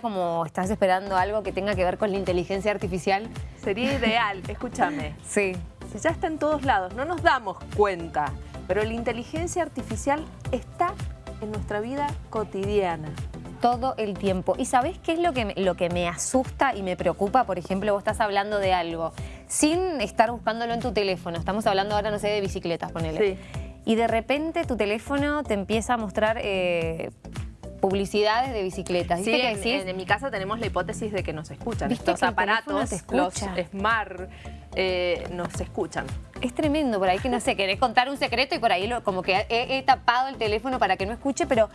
sería como, ¿estás esperando algo que tenga que ver con la inteligencia artificial? Sería ideal, escúchame. Sí. Si ya está en todos lados, no nos damos cuenta, pero la inteligencia artificial está en nuestra vida cotidiana. Todo el tiempo. ¿Y sabés qué es lo que, me, lo que me asusta y me preocupa? Por ejemplo, vos estás hablando de algo sin estar buscándolo en tu teléfono. Estamos hablando ahora, no sé, de bicicletas, ponele. Sí. Y de repente tu teléfono te empieza a mostrar eh, publicidades de bicicletas. Sí, en, mi casa tenemos la hipótesis de que nos escuchan. Estos aparatos, los Smart, eh, nos escuchan. Es tremendo, por ahí que no sé, querés contar un secreto y por ahí lo, como que he, tapado el teléfono para que no escuche, pero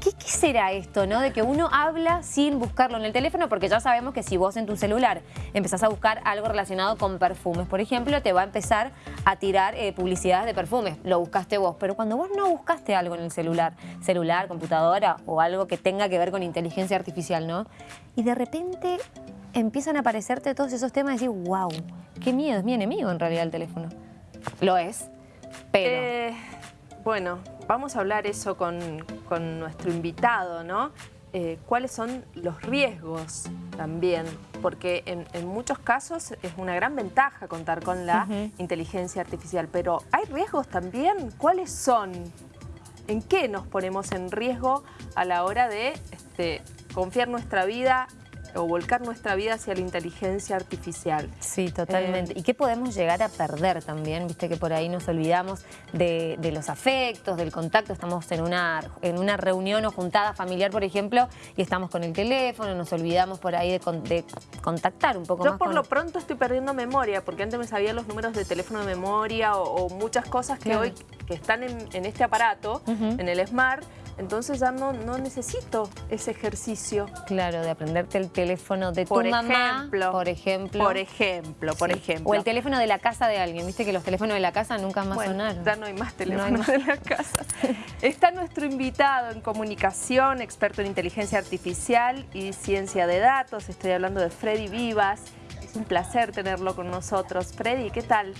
¿qué, será esto, no? De que uno habla sin buscarlo en el teléfono, porque ya sabemos que si vos en tu celular empezás a buscar algo relacionado con perfumes, por ejemplo, te va a empezar a tirar eh, publicidades de perfumes, lo buscaste vos, pero cuando vos no buscaste algo en el celular, celular, computadora o algo que tenga que ver con inteligencia artificial, ¿no? Y de repente empiezan a aparecerte todos esos temas y decís, wow, qué miedo, es mi enemigo en realidad el teléfono. Lo es, pero... Eh, bueno, vamos a hablar eso con, nuestro invitado, ¿no? Eh, ¿Cuáles son los riesgos también? Porque en, muchos casos es una gran ventaja contar con la inteligencia artificial, pero ¿hay riesgos también? ¿Cuáles son? ¿En qué nos ponemos en riesgo a la hora de este, confiar nuestra vida o volcar nuestra vida hacia la inteligencia artificial. Sí, totalmente. Eh, ¿Y qué podemos llegar a perder también? Viste que por ahí nos olvidamos de, los afectos, del contacto. Estamos en una, en una reunión o juntada familiar, por ejemplo, y estamos con el teléfono, nos olvidamos por ahí de, contactar un poco Yo más. Yo por lo pronto estoy perdiendo memoria, porque antes me sabía los números de teléfono de memoria o, muchas cosas que hoy que están en, este aparato, en el Smart, entonces ya no, no necesito ese ejercicio. Claro, de aprenderte el teléfono de tu mamá, por ejemplo. Por ejemplo, por ejemplo. O el teléfono de la casa de alguien. Viste que los teléfonos de la casa nunca más sonaron. ya no hay más teléfonos de la casa. Está nuestro invitado en comunicación, experto en inteligencia artificial y ciencia de datos. Estoy hablando de Freddy Vivas. Es un placer tenerlo con nosotros. Freddy, ¿qué tal?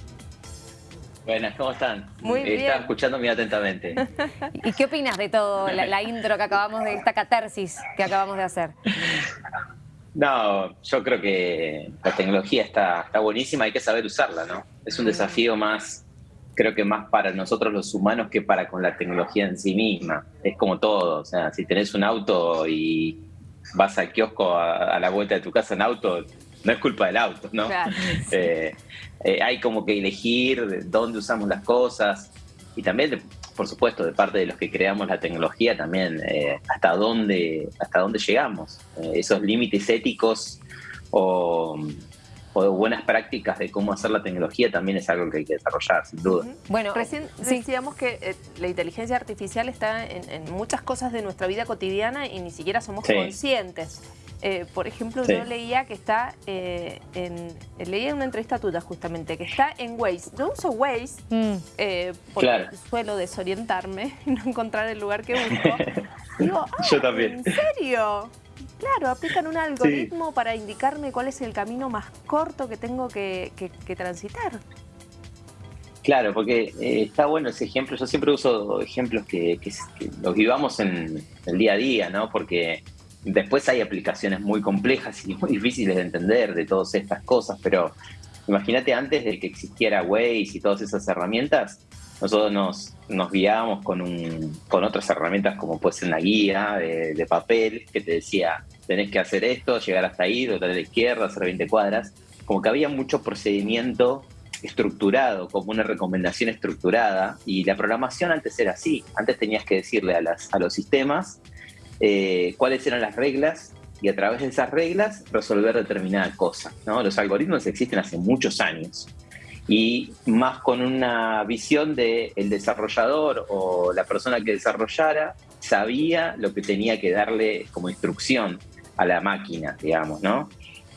Buenas, ¿cómo están? Muy bien. Estaba escuchando muy atentamente. ¿Y qué opinas de todo, la, intro que acabamos de, esta catarsis que acabamos de hacer? No, yo creo que la tecnología está, está buenísima, hay que saber usarla, ¿no? Es un desafío más, creo que más para nosotros los humanos que para con la tecnología en sí misma. Es como todo, o sea, si tenés un auto y vas al kiosco a, a la vuelta de tu casa en auto, no es culpa del auto, ¿no? Eh, eh, hay como que elegir dónde usamos las cosas y también, por supuesto, de parte de los que creamos la tecnología, también eh, hasta, dónde, hasta dónde llegamos. esos límites éticos o, buenas prácticas de cómo hacer la tecnología también es algo que hay que desarrollar, sin duda. Bueno, recién decíamos que la inteligencia artificial está en, muchas cosas de nuestra vida cotidiana y ni siquiera somos conscientes. Eh, por ejemplo, yo leía que está eh, en... Leía una entrevista tuya justamente, que está en Waze. Yo uso Waze mm. eh, porque suelo desorientarme y no encontrar el lugar que busco. Digo, yo también. ¿en serio? Claro, aplican un algoritmo para indicarme cuál es el camino más corto que tengo que, transitar. Claro, porque está bueno ese ejemplo. Yo siempre uso ejemplos que, que, los vivamos en el día a día, ¿no? Porque Después hay aplicaciones muy complejas y muy difíciles de entender de todas estas cosas, pero imagínate antes de que existiera Waze y todas esas herramientas, nosotros nos, nos guiábamos con, un, con otras herramientas como puede ser una guía de, papel que te decía, tenés que hacer esto, llegar hasta ahí, dotar a la izquierda, hacer 20 cuadras. Como que había mucho procedimiento estructurado, como una recomendación estructurada, y la programación antes era así. Antes tenías que decirle a, las, a los sistemas eh, cuáles eran las reglas y a través de esas reglas resolver determinada cosa. ¿no? Los algoritmos existen hace muchos años y más con una visión de el desarrollador o la persona que desarrollara sabía lo que tenía que darle como instrucción a la máquina, digamos, ¿no?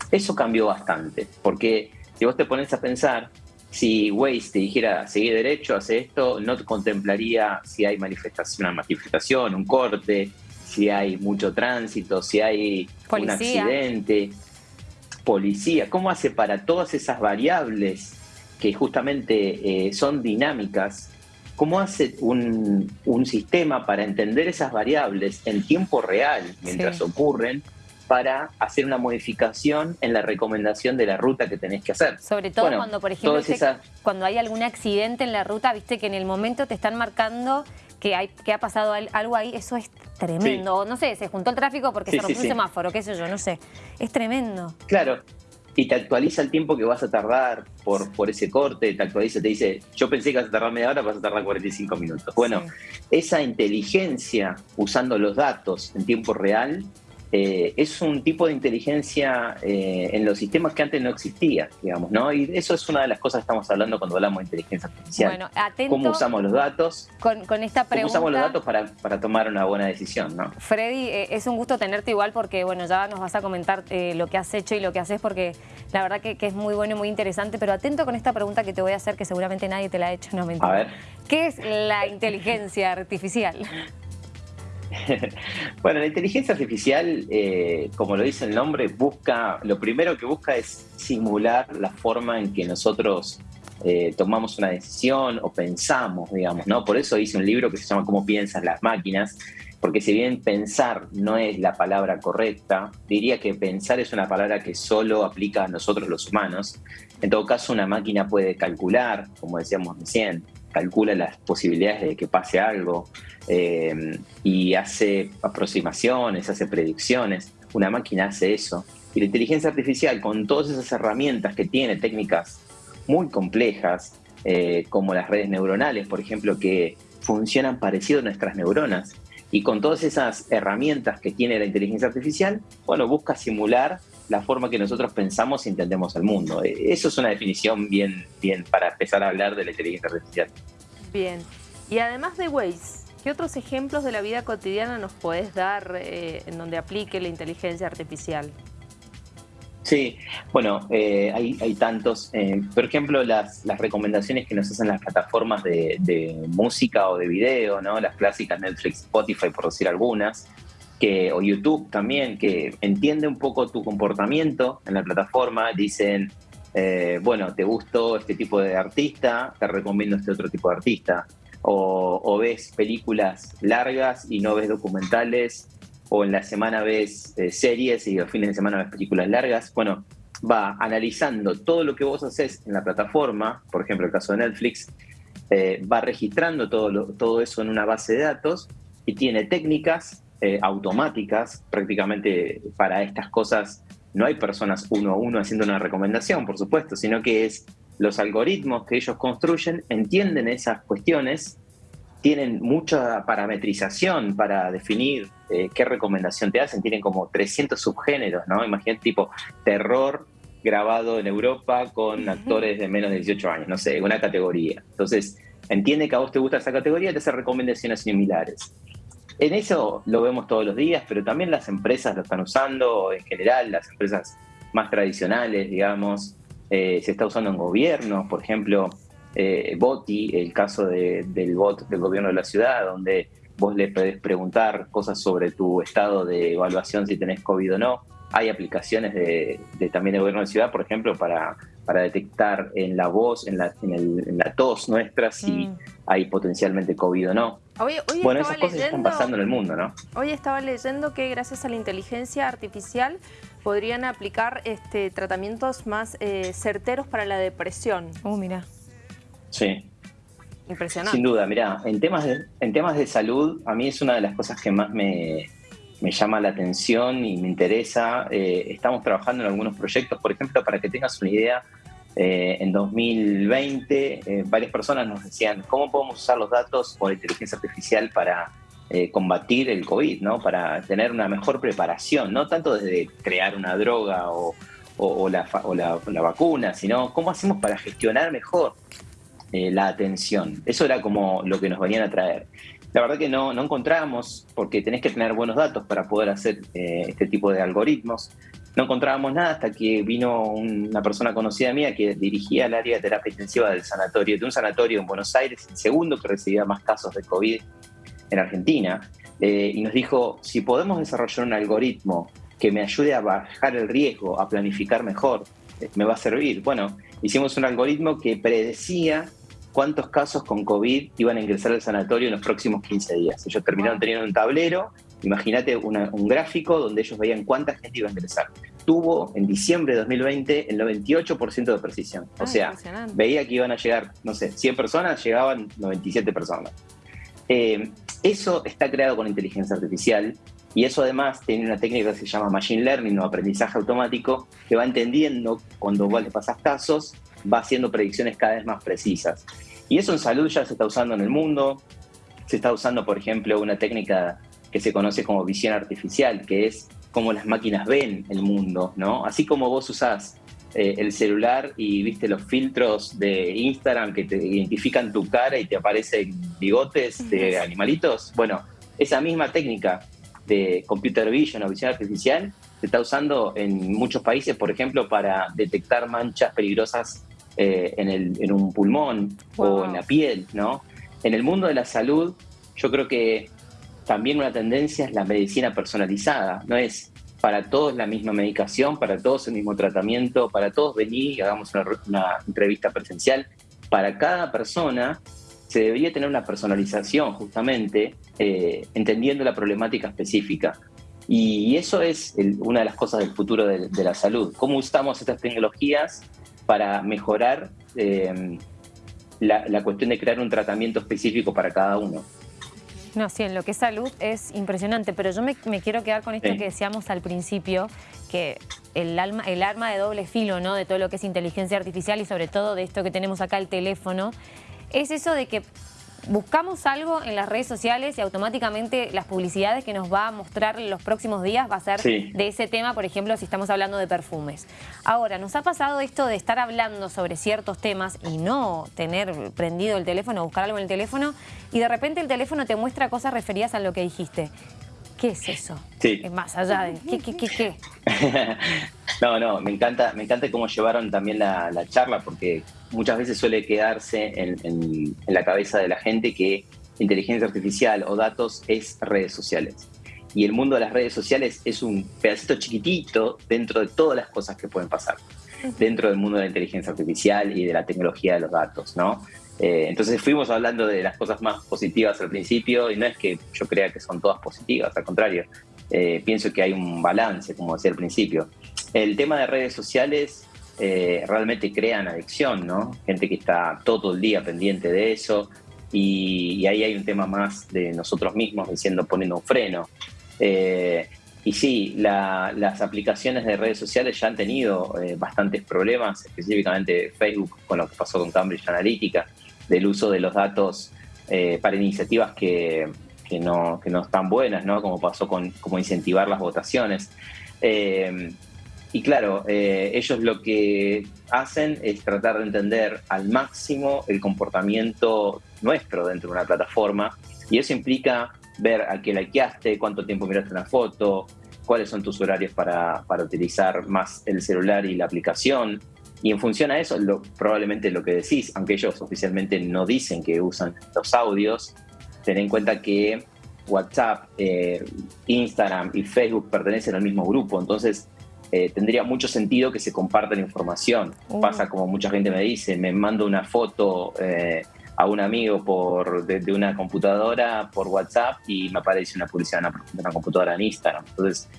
Eso cambió bastante, porque si vos te pones a pensar, si Waze te dijera, seguir derecho, hace esto, no te contemplaría si hay manifestación, una manifestación, un corte, si hay mucho tránsito, si hay un accidente, policía, ¿cómo hace para todas esas variables que justamente eh, son dinámicas? ¿Cómo hace un, sistema para entender esas variables en tiempo real mientras ocurren para hacer una modificación en la recomendación de la ruta que tenés que hacer. Sobre todo cuando, por ejemplo, cuando hay algún accidente en la ruta, viste que en el momento te están marcando que, hay, que ha pasado algo ahí, eso es tremendo. No sé, se juntó el tráfico porque se rompió un semáforo, qué sé yo, no sé. Es tremendo. Claro, y te actualiza el tiempo que vas a tardar por, por ese corte, te actualiza, te dice, yo pensé que vas a tardar media hora, vas a tardar 45 minutos. Bueno, esa inteligencia usando los datos en tiempo real eh, es un tipo de inteligencia eh, en los sistemas que antes no existía, digamos, ¿no? Y eso es una de las cosas que estamos hablando cuando hablamos de inteligencia artificial. Bueno, atento ¿Cómo usamos los datos? Con, esta pregunta. ¿Cómo usamos los datos para, para tomar una buena decisión, no? Freddy, eh, es un gusto tenerte igual porque, bueno, ya nos vas a comentar lo que has hecho y lo que haces porque la verdad que, es muy bueno y muy interesante, pero atento con esta pregunta que te voy a hacer que seguramente nadie te la ha hecho, no mentira. A ver. ¿Qué es la inteligencia artificial? bueno, la inteligencia artificial, eh, como lo dice el nombre, busca, lo primero que busca es simular la forma en que nosotros eh, tomamos una decisión o pensamos, digamos, ¿no? Por eso hice un libro que se llama Cómo piensan las máquinas, porque si bien pensar no es la palabra correcta, diría que pensar es una palabra que solo aplica a nosotros los humanos. En todo caso, una máquina puede calcular, como decíamos recién, calcula las posibilidades de que pase algo eh, y hace aproximaciones, hace predicciones. Una máquina hace eso. Y la inteligencia artificial, con todas esas herramientas que tiene, técnicas muy complejas, eh, como las redes neuronales, por ejemplo, que funcionan parecido a nuestras neuronas, y con todas esas herramientas que tiene la inteligencia artificial, bueno, busca simular la forma que nosotros pensamos y entendemos el mundo. E, eso es una definición bien, bien para empezar a hablar de la inteligencia artificial. Bien. Y además de Waze, ¿qué otros ejemplos de la vida cotidiana nos podés dar eh, en donde aplique la inteligencia artificial? Sí, bueno, eh, hay, tantos. Eh, por ejemplo, las, recomendaciones que nos hacen las plataformas de, música o de video, ¿no? Las clásicas Netflix, Spotify, por decir algunas, que, o YouTube también, que entiende un poco tu comportamiento en la plataforma, dicen, eh, bueno, te gustó este tipo de artista, te recomiendo este otro tipo de artista. O, o ves películas largas y no ves documentales o en la semana ves eh, series y los fines de semana ves películas largas. Bueno, va analizando todo lo que vos haces en la plataforma, por ejemplo el caso de Netflix, eh, va registrando todo, todo eso en una base de datos y tiene técnicas eh, automáticas prácticamente para estas cosas. No hay personas uno a uno haciendo una recomendación, por supuesto, sino que es los algoritmos que ellos construyen entienden esas cuestiones tienen mucha parametrización para definir eh, qué recomendación te hacen, tienen como 300 subgéneros, ¿no? Imagínate tipo terror grabado en Europa con actores de menos de 18 años, no sé, una categoría. Entonces, entiende que a vos te gusta esa categoría y te hace recomendaciones similares. En eso lo vemos todos los días, pero también las empresas lo están usando, en general, las empresas más tradicionales, digamos, eh, se está usando en gobiernos, por ejemplo, eh, Boti, el caso del bot del gobierno de la ciudad, donde vos le podés preguntar cosas sobre tu estado de evaluación, si tenés COVID o no. Hay aplicaciones de, también del gobierno de la ciudad, por ejemplo, para, para detectar en la voz, en la, en, la tos nuestra, si mm. hay potencialmente COVID o no. bueno, esas cosas están pasando en el mundo, ¿no? Hoy estaba leyendo que gracias a la inteligencia artificial podrían aplicar este, tratamientos más eh, certeros para la depresión. Oh, mira. Sí. Impresionante. Sin duda, mira, en temas, de, en temas de salud, a mí es una de las cosas que más me, llama la atención y me interesa. Eh, estamos trabajando en algunos proyectos, por ejemplo, para que tengas una idea, eh, en 2020 eh, varias personas nos decían cómo podemos usar los datos o la inteligencia artificial para combatir el COVID, ¿no? para tener una mejor preparación, no tanto desde crear una droga o, la, la vacuna, sino cómo hacemos para gestionar mejor eh, la atención. Eso era como lo que nos venían a traer. La verdad que no, no encontrábamos, porque tenés que tener buenos datos para poder hacer eh, este tipo de algoritmos. No encontrábamos nada hasta que vino una persona conocida mía que dirigía el área de terapia intensiva del sanatorio, de un sanatorio en Buenos Aires, el segundo que recibía más casos de COVID en Argentina, eh, y nos dijo, si podemos desarrollar un algoritmo que me ayude a bajar el riesgo, a planificar mejor, me va a servir. Bueno, hicimos un algoritmo que predecía cuántos casos con COVID iban a ingresar al sanatorio en los próximos 15 días. Ellos terminaron teniendo un tablero imagínate un gráfico donde ellos veían cuánta gente iba a ingresar. Tuvo en diciembre de 2020 el 98% de precisión. O sea, veía que iban a llegar, no sé, 100 personas, llegaban 97 personas. Eh, eso está creado con inteligencia artificial y eso además tiene una técnica que se llama Machine Learning o aprendizaje automático, que va entendiendo cuando vos le pasas casos, va haciendo predicciones cada vez más precisas. Y eso en salud ya se está usando en el mundo. Se está usando, por ejemplo, una técnica que se conoce como visión artificial, que es cómo las máquinas ven el mundo, ¿no? Así como vos usás eh, el celular y viste los filtros de Instagram que te identifican tu cara y te aparecen bigotes de animalitos, bueno, esa misma técnica de computer vision o visión artificial se está usando en muchos países, por ejemplo, para detectar manchas peligrosas eh, en, el, en, un pulmón o en la piel, ¿no? En el mundo de la salud, yo creo que también una tendencia es la medicina personalizada, no es para todos la misma medicación, para todos el mismo tratamiento, para todos venir y hagamos una, entrevista presencial. Para cada persona se debería tener una personalización justamente, eh, entendiendo la problemática específica. Y eso es una de las cosas del futuro de, la salud. ¿Cómo usamos estas tecnologías para mejorar eh, la, la cuestión de crear un tratamiento específico para cada uno? No, sí, en lo que es salud es impresionante, pero yo me, quiero quedar con esto que decíamos al principio, que el, alma, el arma de doble filo, ¿no? De todo lo que es inteligencia artificial y sobre todo de esto que tenemos acá, el teléfono, es eso de que buscamos algo en las redes sociales y automáticamente las publicidades que nos va a mostrar en los próximos días va a ser de ese tema, por ejemplo, si estamos hablando de perfumes. Ahora, nos ha pasado esto de estar hablando sobre ciertos temas y no tener prendido el teléfono, buscar algo en el teléfono y de repente el teléfono te muestra cosas referidas a lo que dijiste. ¿Qué es eso? Sí. Más allá de... ¿Qué, qué, qué, qué? no, no, me encanta, me encanta cómo llevaron también la, charla porque muchas veces suele quedarse en, la cabeza de la gente que inteligencia artificial o datos es redes sociales. Y el mundo de las redes sociales es un pedacito chiquitito dentro de todas las cosas que pueden pasar, dentro del mundo de la inteligencia artificial y de la tecnología de los datos, ¿no? Eh, entonces fuimos hablando de las cosas más positivas al principio y no es que yo crea que son todas positivas, al contrario, eh, pienso que hay un balance, como decía al principio. El tema de redes sociales eh, realmente crean adicción, ¿no? Gente que está todo el día pendiente de eso y, ahí hay un tema más de nosotros mismos diciendo poniendo un freno. y sí, las aplicaciones de redes sociales ya han tenido bastantes problemas, específicamente Facebook con lo que pasó con Cambridge Analytica del uso de los datos eh, para iniciativas que, no, no están buenas, ¿no? como pasó con como incentivar las votaciones. Eh, y claro, eh, ellos lo que hacen es tratar de entender al máximo el comportamiento nuestro dentro de una plataforma y eso implica ver a qué likeaste, cuánto tiempo miraste una foto, cuáles son tus horarios para, para utilizar más el celular y la aplicación, y en función a eso, lo, probablemente lo que decís, aunque ellos oficialmente no dicen que usan los audios, ten en cuenta que WhatsApp, eh, Instagram y Facebook pertenecen al mismo grupo, entonces eh, tendría mucho sentido que se comparta la información. Uh. Pasa como mucha gente me dice, me mando una foto eh, a un amigo por, de, una computadora por WhatsApp y me aparece una publicidad de una computadora en Instagram. Entonces,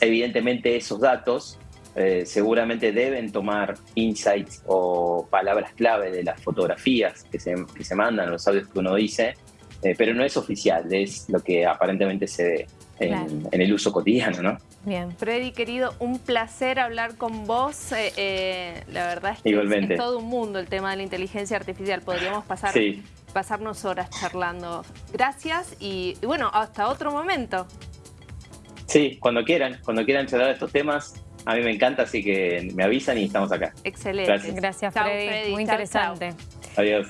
evidentemente esos datos eh, seguramente deben tomar insights o palabras clave de las fotografías que se, que se mandan, los audios que uno dice, eh, pero no es oficial, es lo que aparentemente se ve en, el uso cotidiano, ¿no? Bien, Freddy, querido, un placer hablar con vos. Eh, la verdad es que es, todo un mundo el tema de la inteligencia artificial. Podríamos pasar, pasarnos horas charlando. Gracias y, y bueno, hasta otro momento. Sí, cuando quieran, cuando quieran charlar de estos temas, a mí me encanta, así que me avisan y estamos acá. Excelente. Gracias, Gracias Freddy. Muy interesante. Adiós.